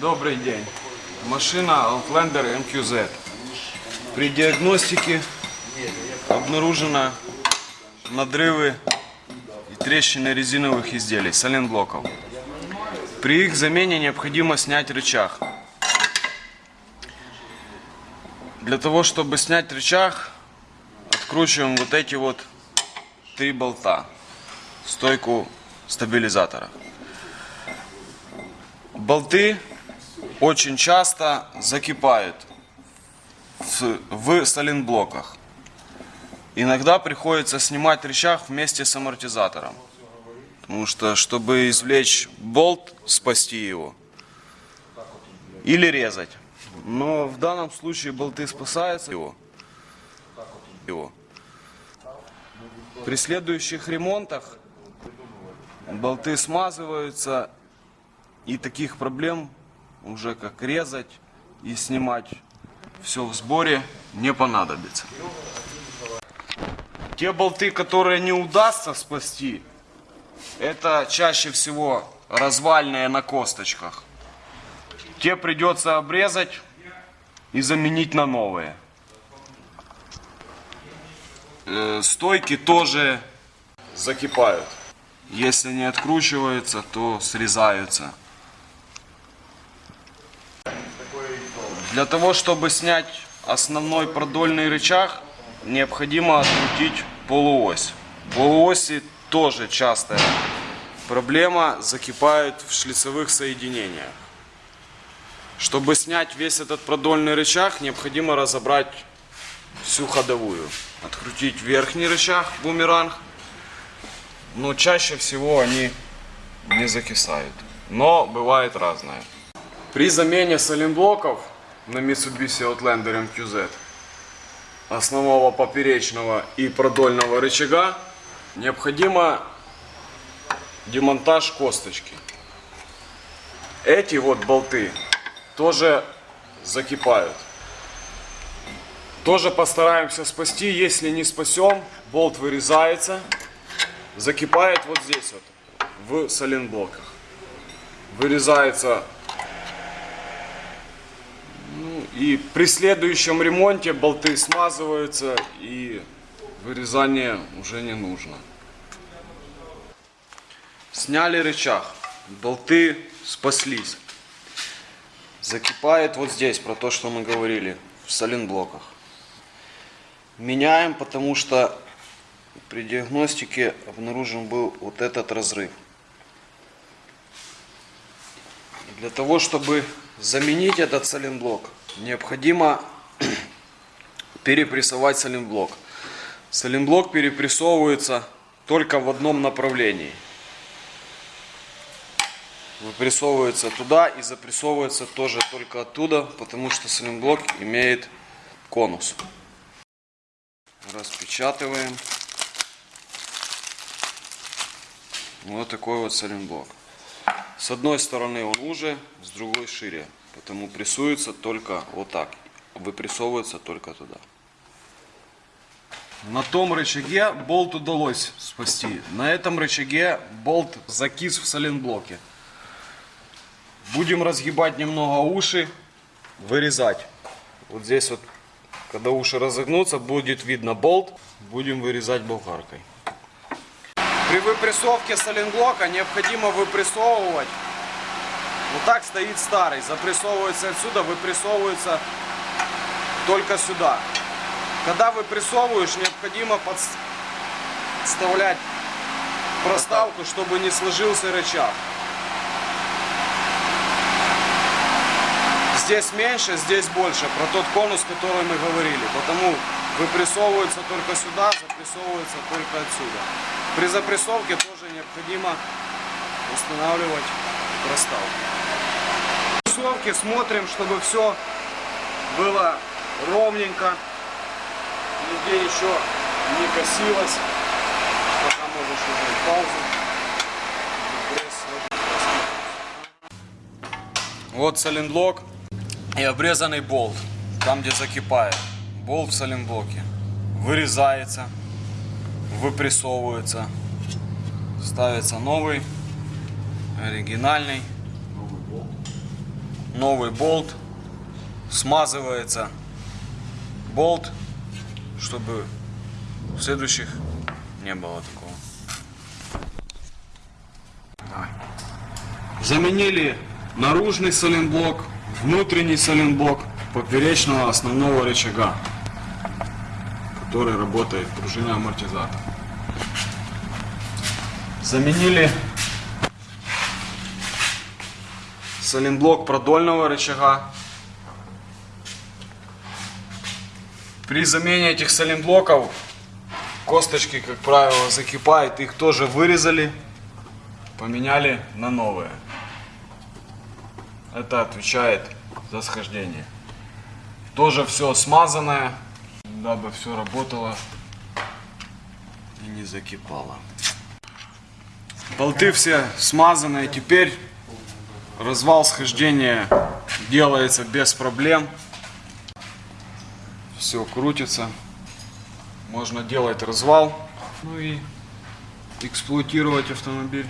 Добрый день. Машина Outlander MQZ. При диагностике обнаружено надрывы и трещины резиновых изделий, соленблоков. При их замене необходимо снять рычаг. Для того, чтобы снять рычаг, откручиваем вот эти вот три болта, стойку стабилизатора. Болты очень часто закипают в, в соленблоках. Иногда приходится снимать рычаг вместе с амортизатором. Потому что, чтобы извлечь болт, спасти его, или резать. Но в данном случае болты спасаются его. его. При следующих ремонтах болты смазываются и таких проблем уже как резать и снимать все в сборе не понадобится. Те болты, которые не удастся спасти, это чаще всего развальные на косточках. Те придется обрезать и заменить на новые. Э, Стойки тоже закипают. Если не откручиваются, то срезаются. Для того, чтобы снять основной продольный рычаг, необходимо открутить полуось. Полуоси тоже частая проблема, закипают в шлицевых соединениях. Чтобы снять весь этот продольный рычаг, необходимо разобрать всю ходовую. Открутить верхний рычаг, бумеранг, но чаще всего они не закисают. Но бывает разное. При замене соленблоков на Mitsubishi Outlander MQZ основного поперечного и продольного рычага необходимо демонтаж косточки. Эти вот болты тоже закипают. Тоже постараемся спасти. Если не спасем, болт вырезается, закипает вот здесь вот, в соленблоках. Вырезается ну, и при следующем ремонте болты смазываются и вырезание уже не нужно. Сняли рычаг, болты спаслись. Закипает вот здесь, про то, что мы говорили, в соленблоках. Меняем, потому что при диагностике обнаружен был вот этот разрыв. Для того, чтобы заменить этот соленблок, необходимо перепрессовать соленблок. Соленблок перепрессовывается только в одном направлении. Выпрессовывается туда и запрессовывается тоже только оттуда, потому что соленблок имеет конус. Распечатываем. Вот такой вот соленблок. С одной стороны он уже, с другой шире. Потому прессуется только вот так. Выпрессовывается только туда. На том рычаге болт удалось спасти. На этом рычаге болт закис в соленблоке. Будем разгибать немного уши, вырезать. Вот здесь вот, когда уши разогнутся, будет видно болт. Будем вырезать болгаркой. При выпрессовке соленблока необходимо выпрессовывать. Вот так стоит старый. Запрессовывается отсюда, выпрессовывается только сюда. Когда выпрессовываешь, необходимо подставлять проставку, чтобы не сложился рычаг. Здесь меньше, здесь больше. Про тот конус, который мы говорили. Потому выпрессовывается только сюда, запрессовывается только отсюда. При запрессовке тоже необходимо устанавливать проставку. Запрессовке смотрим, чтобы все было ровненько. Нигде еще не косилось. Пока можешь уже паузу. Вот соленблок и обрезанный болт, там где закипает. Болт в соленблоке. Вырезается, выпрессовывается, ставится новый, оригинальный. Новый болт, смазывается болт, чтобы в следующих не было такого. Давай. Заменили наружный соленблок, внутренний соленблок поперечного основного рычага, который работает пружина амортизатор. Заменили соленблок продольного рычага. При замене этих соленблоков косточки, как правило, закипают. Их тоже вырезали, поменяли на новые. Это отвечает за схождение. Тоже все смазанное, дабы все работало и не закипало. Болты все смазанные. Теперь развал схождения делается без проблем. Все крутится. Можно делать развал. Ну и эксплуатировать автомобиль.